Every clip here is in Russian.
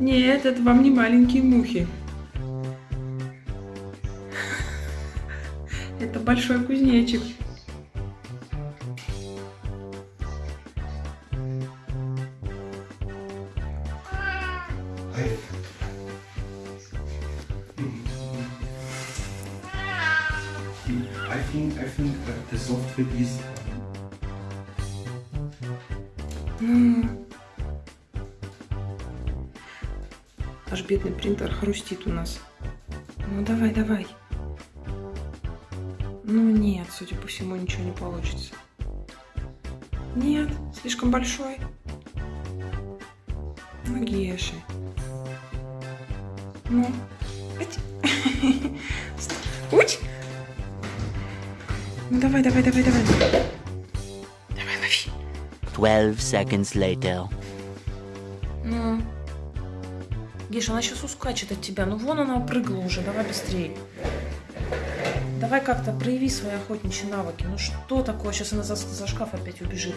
Нет, это вам не маленькие мухи. Это большой кузнечик. I think I think that the software is Аж бедный принтер хрустит у нас. Ну давай, давай. Ну нет, судя по всему, ничего не получится. Нет, слишком большой. Ну, Геши. Ну. Уть. Ну давай, давай, давай, давай. Давай, лови. 12 seconds later. Ну. Геша, она сейчас ускачет от тебя. Ну вон она прыгала уже, давай быстрее. Давай как-то прояви свои охотничьи навыки. Ну что такое? Сейчас она за, за шкаф опять убежит.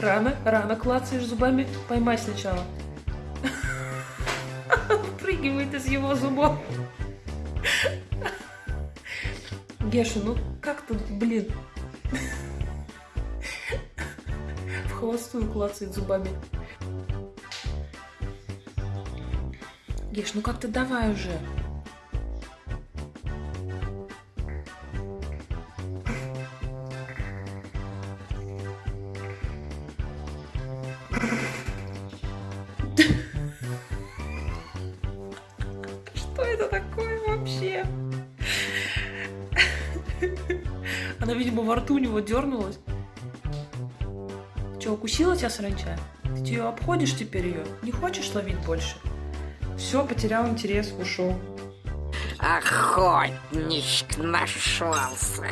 Рано, рано клацаешь зубами. Поймай сначала. Прыгивает из его зубов. Геша, ну как ты, блин. В холостую клацает зубами. Геш, ну как-то давай уже. Что это такое вообще? Она, видимо, во рту у него дернулась. Че, укусила тебя саранча? Ты ее обходишь теперь ее? Не хочешь ловить больше? Все, потерял интерес, ушел. Охотничек нашелся.